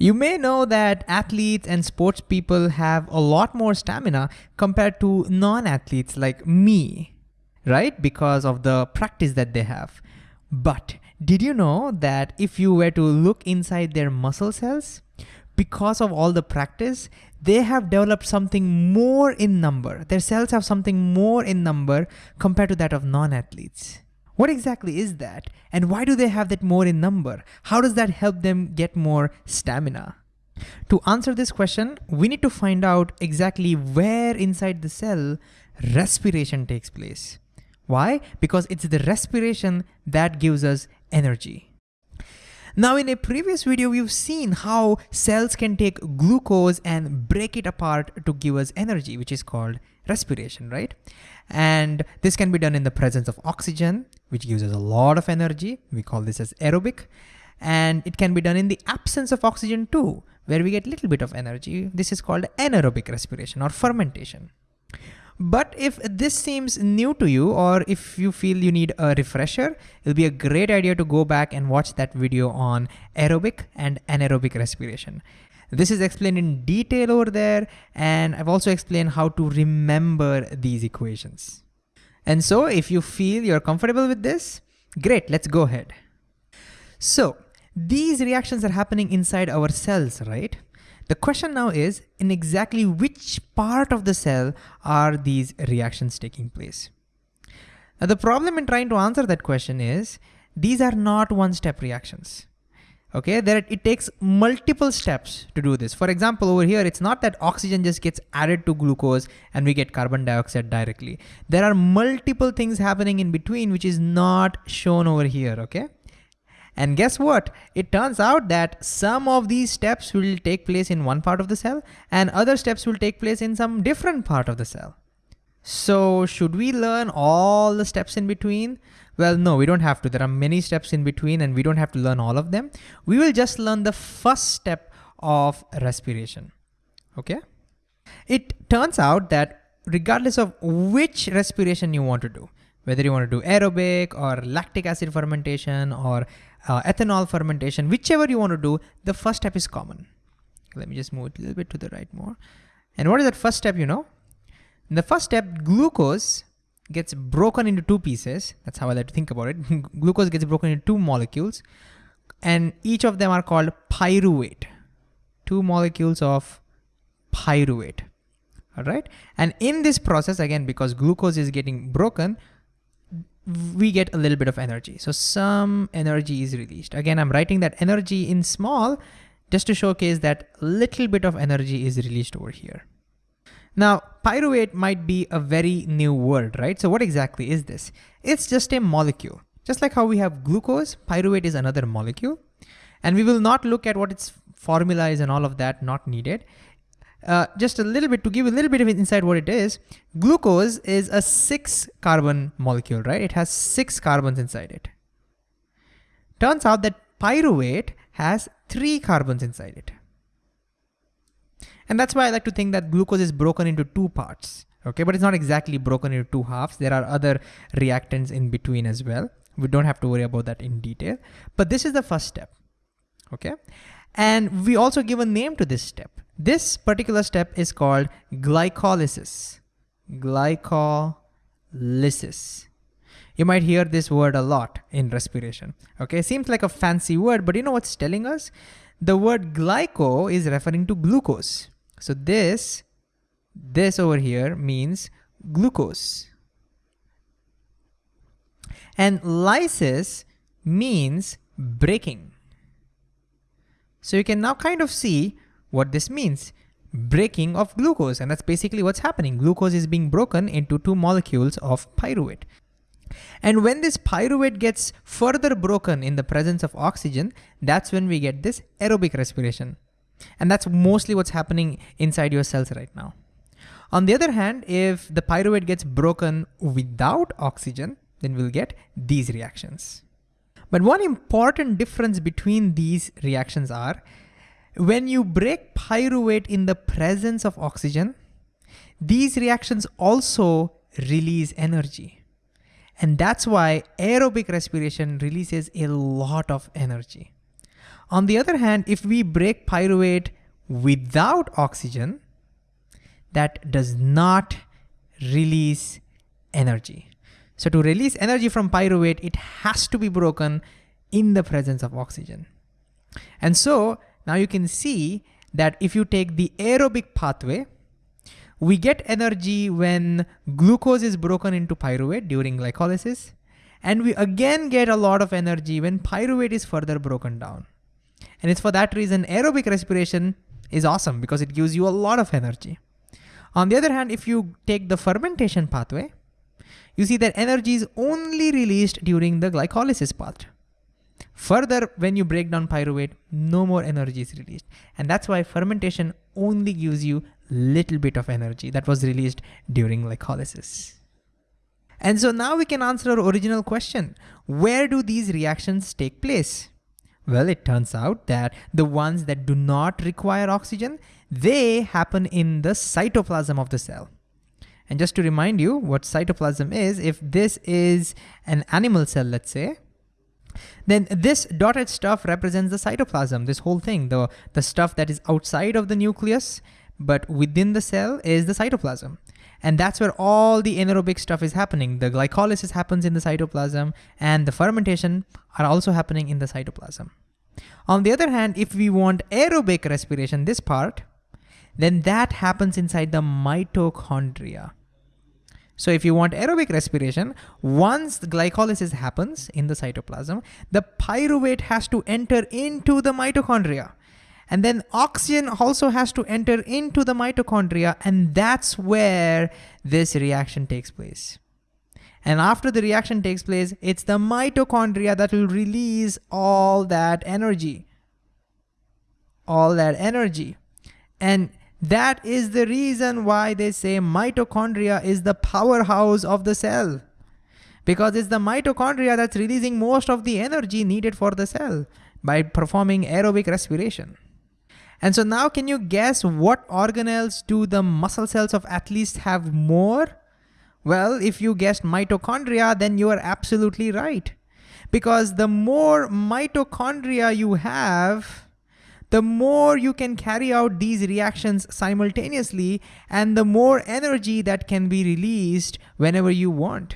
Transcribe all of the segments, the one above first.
You may know that athletes and sports people have a lot more stamina compared to non-athletes like me, right? Because of the practice that they have. But did you know that if you were to look inside their muscle cells, because of all the practice, they have developed something more in number. Their cells have something more in number compared to that of non-athletes. What exactly is that? And why do they have that more in number? How does that help them get more stamina? To answer this question, we need to find out exactly where inside the cell respiration takes place. Why? Because it's the respiration that gives us energy. Now in a previous video, we've seen how cells can take glucose and break it apart to give us energy, which is called respiration, right? And this can be done in the presence of oxygen, which gives us a lot of energy. We call this as aerobic. And it can be done in the absence of oxygen too, where we get little bit of energy. This is called anaerobic respiration or fermentation. But if this seems new to you or if you feel you need a refresher, it'll be a great idea to go back and watch that video on aerobic and anaerobic respiration. This is explained in detail over there and I've also explained how to remember these equations. And so if you feel you're comfortable with this, great, let's go ahead. So these reactions are happening inside our cells, right? The question now is, in exactly which part of the cell are these reactions taking place? Now the problem in trying to answer that question is, these are not one-step reactions. Okay, there it takes multiple steps to do this. For example, over here, it's not that oxygen just gets added to glucose and we get carbon dioxide directly. There are multiple things happening in between which is not shown over here, okay? And guess what? It turns out that some of these steps will take place in one part of the cell and other steps will take place in some different part of the cell. So should we learn all the steps in between? Well, no, we don't have to. There are many steps in between and we don't have to learn all of them. We will just learn the first step of respiration, okay? It turns out that regardless of which respiration you want to do, whether you want to do aerobic or lactic acid fermentation or uh, ethanol fermentation, whichever you want to do, the first step is common. Let me just move it a little bit to the right more. And what is that first step, you know? In the first step, glucose gets broken into two pieces. That's how I like to think about it. glucose gets broken into two molecules and each of them are called pyruvate. Two molecules of pyruvate, all right? And in this process, again, because glucose is getting broken, we get a little bit of energy. So some energy is released. Again, I'm writing that energy in small just to showcase that little bit of energy is released over here. Now, pyruvate might be a very new word, right? So what exactly is this? It's just a molecule. Just like how we have glucose, pyruvate is another molecule. And we will not look at what its formula is and all of that, not needed. Uh, just a little bit to give a little bit of insight what it is, glucose is a six carbon molecule, right? It has six carbons inside it. Turns out that pyruvate has three carbons inside it. And that's why I like to think that glucose is broken into two parts, okay? But it's not exactly broken into two halves. There are other reactants in between as well. We don't have to worry about that in detail, but this is the first step, okay? And we also give a name to this step. This particular step is called glycolysis. Glycolysis. You might hear this word a lot in respiration. Okay, seems like a fancy word, but you know what's telling us? The word glyco is referring to glucose. So this, this over here means glucose. And lysis means breaking. So you can now kind of see what this means. Breaking of glucose, and that's basically what's happening. Glucose is being broken into two molecules of pyruvate. And when this pyruvate gets further broken in the presence of oxygen, that's when we get this aerobic respiration. And that's mostly what's happening inside your cells right now. On the other hand, if the pyruvate gets broken without oxygen, then we'll get these reactions. But one important difference between these reactions are when you break pyruvate in the presence of oxygen, these reactions also release energy. And that's why aerobic respiration releases a lot of energy. On the other hand, if we break pyruvate without oxygen, that does not release energy. So to release energy from pyruvate, it has to be broken in the presence of oxygen. And so now you can see that if you take the aerobic pathway, we get energy when glucose is broken into pyruvate during glycolysis, and we again get a lot of energy when pyruvate is further broken down. And it's for that reason aerobic respiration is awesome because it gives you a lot of energy. On the other hand, if you take the fermentation pathway, you see that energy is only released during the glycolysis part. Further, when you break down pyruvate, no more energy is released. And that's why fermentation only gives you little bit of energy that was released during glycolysis. And so now we can answer our original question. Where do these reactions take place? Well, it turns out that the ones that do not require oxygen, they happen in the cytoplasm of the cell. And just to remind you what cytoplasm is, if this is an animal cell, let's say, then this dotted stuff represents the cytoplasm, this whole thing, the, the stuff that is outside of the nucleus, but within the cell is the cytoplasm. And that's where all the anaerobic stuff is happening. The glycolysis happens in the cytoplasm and the fermentation are also happening in the cytoplasm. On the other hand, if we want aerobic respiration, this part, then that happens inside the mitochondria. So if you want aerobic respiration, once the glycolysis happens in the cytoplasm, the pyruvate has to enter into the mitochondria. And then oxygen also has to enter into the mitochondria and that's where this reaction takes place. And after the reaction takes place, it's the mitochondria that will release all that energy. All that energy. And that is the reason why they say mitochondria is the powerhouse of the cell. Because it's the mitochondria that's releasing most of the energy needed for the cell by performing aerobic respiration. And so now can you guess what organelles do the muscle cells of athletes have more? Well, if you guessed mitochondria, then you are absolutely right. Because the more mitochondria you have, the more you can carry out these reactions simultaneously and the more energy that can be released whenever you want.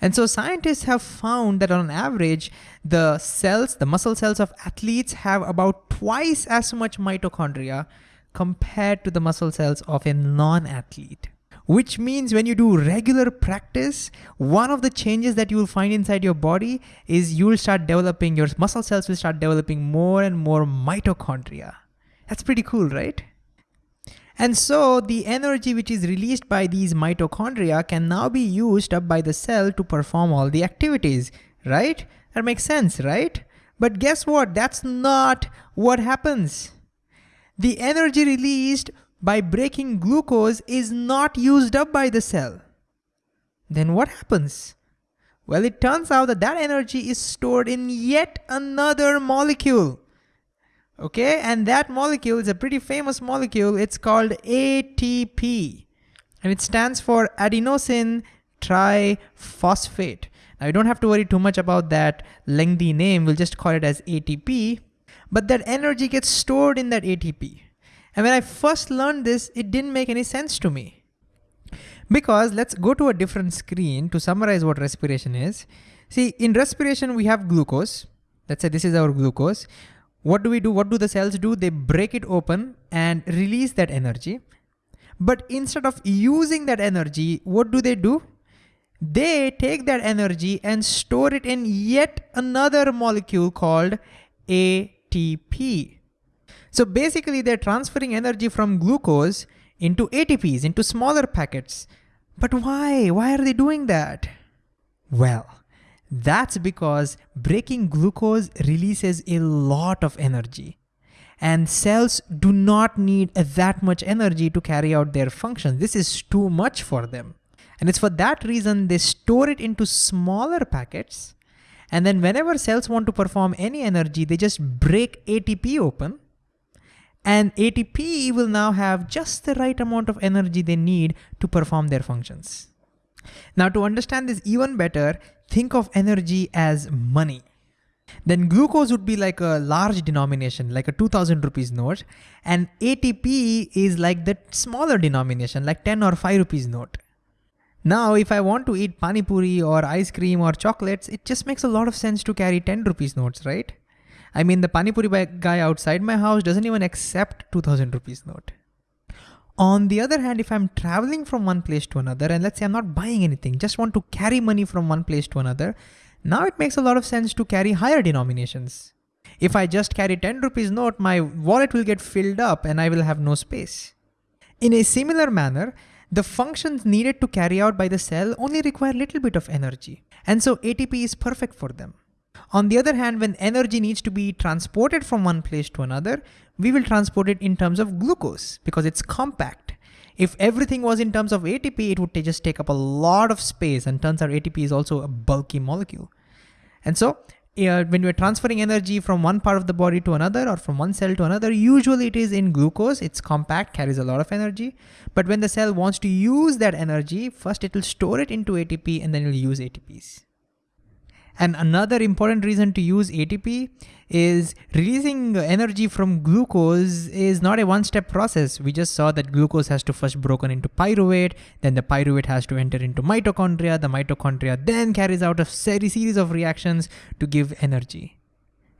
And so scientists have found that on average, the cells, the muscle cells of athletes have about twice as much mitochondria compared to the muscle cells of a non-athlete which means when you do regular practice, one of the changes that you will find inside your body is you will start developing, your muscle cells will start developing more and more mitochondria. That's pretty cool, right? And so the energy which is released by these mitochondria can now be used up by the cell to perform all the activities, right? That makes sense, right? But guess what? That's not what happens. The energy released by breaking glucose is not used up by the cell. Then what happens? Well, it turns out that that energy is stored in yet another molecule. Okay, and that molecule is a pretty famous molecule. It's called ATP and it stands for adenosine triphosphate. Now you don't have to worry too much about that lengthy name. We'll just call it as ATP. But that energy gets stored in that ATP. And when I first learned this, it didn't make any sense to me. Because let's go to a different screen to summarize what respiration is. See, in respiration, we have glucose. Let's say this is our glucose. What do we do? What do the cells do? They break it open and release that energy. But instead of using that energy, what do they do? They take that energy and store it in yet another molecule called ATP. So basically they're transferring energy from glucose into ATPs, into smaller packets. But why? Why are they doing that? Well, that's because breaking glucose releases a lot of energy. And cells do not need that much energy to carry out their function. This is too much for them. And it's for that reason they store it into smaller packets. And then whenever cells want to perform any energy, they just break ATP open and ATP will now have just the right amount of energy they need to perform their functions. Now to understand this even better, think of energy as money. Then glucose would be like a large denomination, like a 2000 rupees note. And ATP is like the smaller denomination, like 10 or 5 rupees note. Now, if I want to eat pani puri or ice cream or chocolates, it just makes a lot of sense to carry 10 rupees notes, right? I mean, the pani puri guy outside my house doesn't even accept 2000 rupees note. On the other hand, if I'm traveling from one place to another, and let's say I'm not buying anything, just want to carry money from one place to another, now it makes a lot of sense to carry higher denominations. If I just carry 10 rupees note, my wallet will get filled up and I will have no space. In a similar manner, the functions needed to carry out by the cell only require little bit of energy. And so ATP is perfect for them. On the other hand, when energy needs to be transported from one place to another, we will transport it in terms of glucose because it's compact. If everything was in terms of ATP, it would just take up a lot of space and turns out ATP is also a bulky molecule. And so uh, when we're transferring energy from one part of the body to another or from one cell to another, usually it is in glucose, it's compact, carries a lot of energy. But when the cell wants to use that energy, first it will store it into ATP and then it will use ATPs. And another important reason to use ATP is releasing energy from glucose is not a one-step process. We just saw that glucose has to first broken into pyruvate, then the pyruvate has to enter into mitochondria, the mitochondria then carries out a series of reactions to give energy,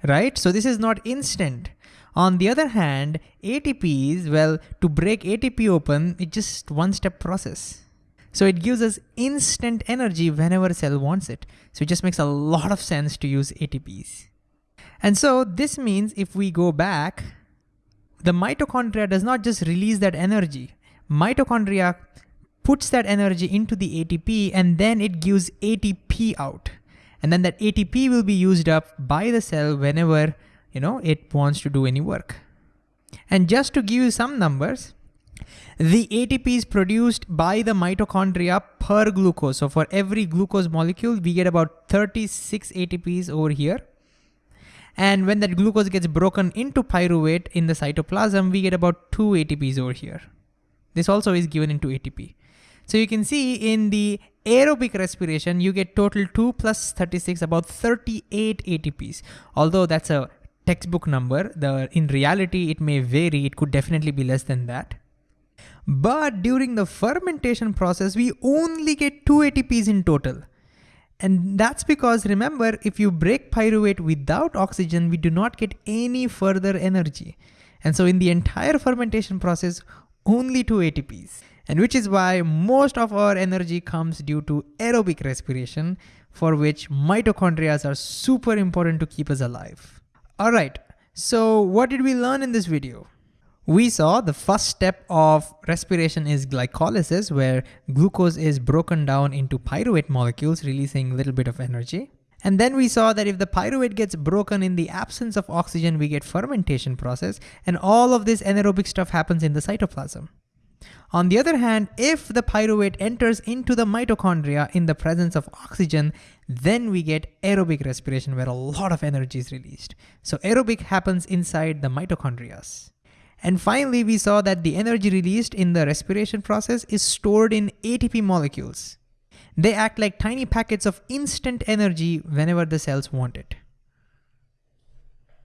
right? So this is not instant. On the other hand, ATPs, well, to break ATP open, it's just one-step process. So it gives us instant energy whenever a cell wants it. So it just makes a lot of sense to use ATPs. And so this means if we go back, the mitochondria does not just release that energy. Mitochondria puts that energy into the ATP and then it gives ATP out. And then that ATP will be used up by the cell whenever you know it wants to do any work. And just to give you some numbers, the ATP is produced by the mitochondria per glucose. So for every glucose molecule, we get about 36 ATPs over here. And when that glucose gets broken into pyruvate in the cytoplasm, we get about two ATPs over here. This also is given into ATP. So you can see in the aerobic respiration, you get total 2 plus 36, about 38 ATPs. Although that's a textbook number, the in reality, it may vary. It could definitely be less than that. But during the fermentation process, we only get two ATPs in total. And that's because remember, if you break pyruvate without oxygen, we do not get any further energy. And so in the entire fermentation process, only two ATPs. And which is why most of our energy comes due to aerobic respiration, for which mitochondria are super important to keep us alive. All right, so what did we learn in this video? We saw the first step of respiration is glycolysis, where glucose is broken down into pyruvate molecules, releasing a little bit of energy. And then we saw that if the pyruvate gets broken in the absence of oxygen, we get fermentation process, and all of this anaerobic stuff happens in the cytoplasm. On the other hand, if the pyruvate enters into the mitochondria in the presence of oxygen, then we get aerobic respiration where a lot of energy is released. So aerobic happens inside the mitochondria. And finally, we saw that the energy released in the respiration process is stored in ATP molecules. They act like tiny packets of instant energy whenever the cells want it.